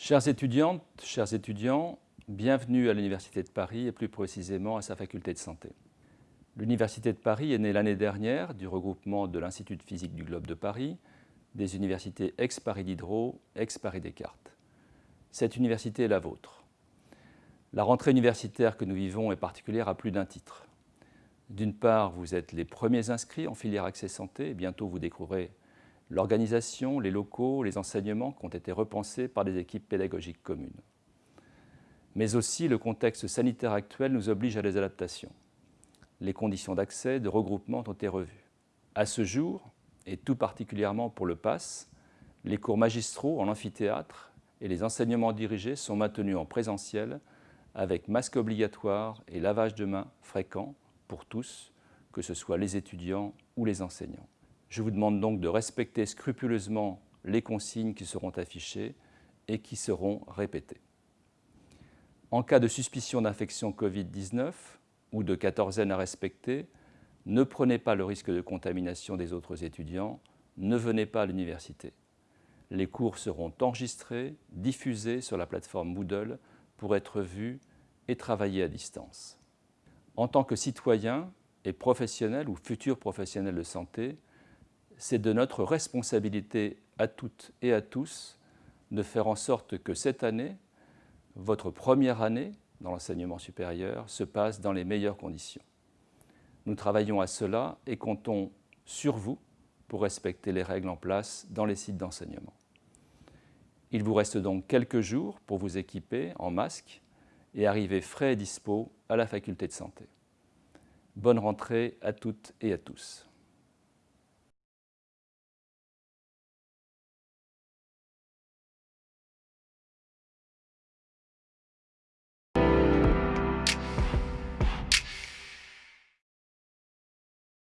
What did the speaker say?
Chères étudiantes, chers étudiants, bienvenue à l'Université de Paris et plus précisément à sa faculté de santé. L'Université de Paris est née l'année dernière du regroupement de l'Institut de physique du Globe de Paris, des universités ex-Paris Diderot, ex-Paris Descartes. Cette université est la vôtre. La rentrée universitaire que nous vivons est particulière à plus d'un titre. D'une part, vous êtes les premiers inscrits en filière accès santé et bientôt vous découvrirez l'organisation, les locaux, les enseignements ont été repensés par des équipes pédagogiques communes. Mais aussi, le contexte sanitaire actuel nous oblige à des adaptations. Les conditions d'accès, de regroupement ont été revues. À ce jour, et tout particulièrement pour le PASS, les cours magistraux en amphithéâtre et les enseignements dirigés sont maintenus en présentiel avec masque obligatoire et lavage de mains fréquent pour tous, que ce soit les étudiants ou les enseignants. Je vous demande donc de respecter scrupuleusement les consignes qui seront affichées et qui seront répétées. En cas de suspicion d'infection Covid-19 ou de quatorzaine à respecter, ne prenez pas le risque de contamination des autres étudiants, ne venez pas à l'université. Les cours seront enregistrés, diffusés sur la plateforme Moodle pour être vus et travaillés à distance en tant que citoyen et professionnel ou futur professionnel de santé, c'est de notre responsabilité à toutes et à tous de faire en sorte que cette année, votre première année dans l'enseignement supérieur, se passe dans les meilleures conditions. Nous travaillons à cela et comptons sur vous pour respecter les règles en place dans les sites d'enseignement. Il vous reste donc quelques jours pour vous équiper en masque et arriver frais et dispo à la faculté de santé. Bonne rentrée à toutes et à tous.